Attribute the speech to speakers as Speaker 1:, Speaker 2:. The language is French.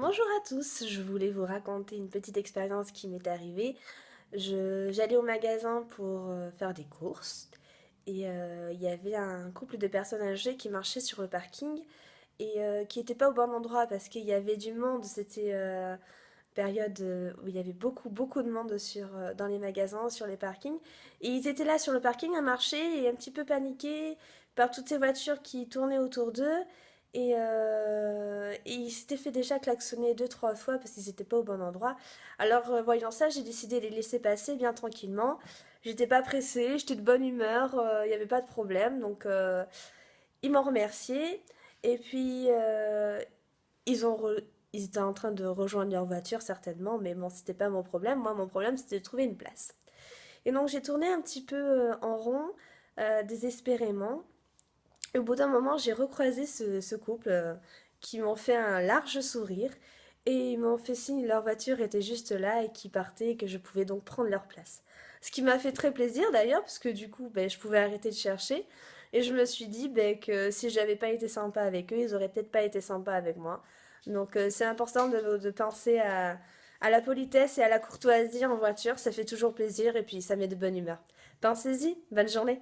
Speaker 1: Bonjour à tous, je voulais vous raconter une petite expérience qui m'est arrivée. J'allais au magasin pour euh, faire des courses et euh, il y avait un couple de personnes âgées qui marchaient sur le parking et euh, qui n'étaient pas au bon endroit parce qu'il y avait du monde, c'était période où il y avait beaucoup beaucoup de monde sur, dans les magasins, sur les parkings. Et ils étaient là sur le parking à marcher et un petit peu paniqués par toutes ces voitures qui tournaient autour d'eux et, euh, et il s'était fait déjà klaxonner deux, trois fois parce qu'ils n'étaient pas au bon endroit. Alors, euh, voyant ça, j'ai décidé de les laisser passer bien tranquillement. J'étais pas pressée, j'étais de bonne humeur, euh, il n'y avait pas de problème. Donc, euh, ils m'ont remercié. Et puis, ils, ils étaient en train de rejoindre leur voiture, certainement. Mais bon, c'était pas mon problème. Moi, mon problème, c'était de trouver une place. Et donc, j'ai tourné un petit peu en rond, désespérément. Au bout d'un moment, j'ai recroisé ce, couple euh, qui m'ont fait un large sourire et ils m'ont fait signe leur voiture était juste là et qu'ils partaient et que je pouvais donc prendre leur place. Ce qui m'a fait très plaisir d'ailleurs, parce que du coup, ben, je pouvais arrêter de chercher. Et je me suis dit ben, que si j'avais pas été sympa avec eux, ils auraient peut-être pas été sympas avec moi. Donc euh, c'est important de, de penser à, à, la politesse et à la courtoisie en voiture, ça fait toujours plaisir et puis ça met de bonne humeur. Pensez-y, bonne journée